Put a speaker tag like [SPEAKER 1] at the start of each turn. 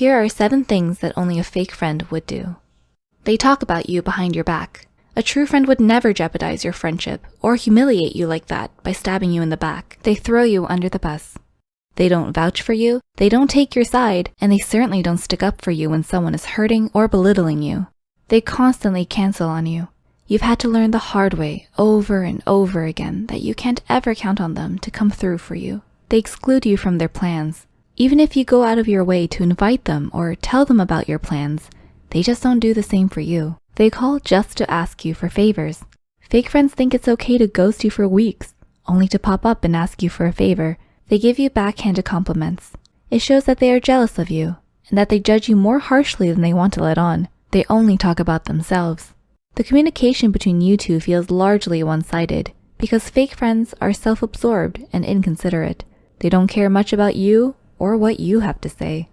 [SPEAKER 1] Here are seven things that only a fake friend would do. They talk about you behind your back. A true friend would never jeopardize your friendship or humiliate you like that by stabbing you in the back. They throw you under the bus. They don't vouch for you, they don't take your side, and they certainly don't stick up for you when someone is hurting or belittling you. They constantly cancel on you. You've had to learn the hard way over and over again that you can't ever count on them to come through for you. They exclude you from their plans. Even if you go out of your way to invite them or tell them about your plans, they just don't do the same for you. They call just to ask you for favors. Fake friends think it's okay to ghost you for weeks, only to pop up and ask you for a favor. They give you backhanded compliments. It shows that they are jealous of you and that they judge you more harshly than they want to let on. They only talk about themselves. The communication between you two feels largely one-sided because fake friends are self-absorbed and inconsiderate. They don't care much about you or what you have to say.